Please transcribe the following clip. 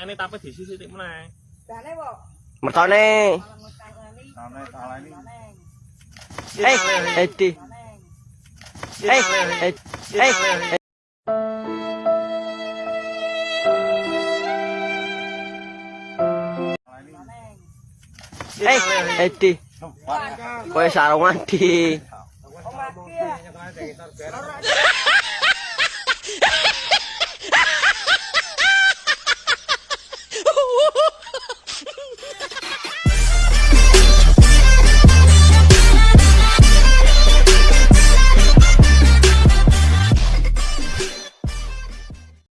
ini tapi diisi sithik meneh. Jane kok. Mertone. Tane taleni. Eh, eh di. Eh, eh, eh, eh. Eh, di. Kowe sarungan di. Oh, mati ya.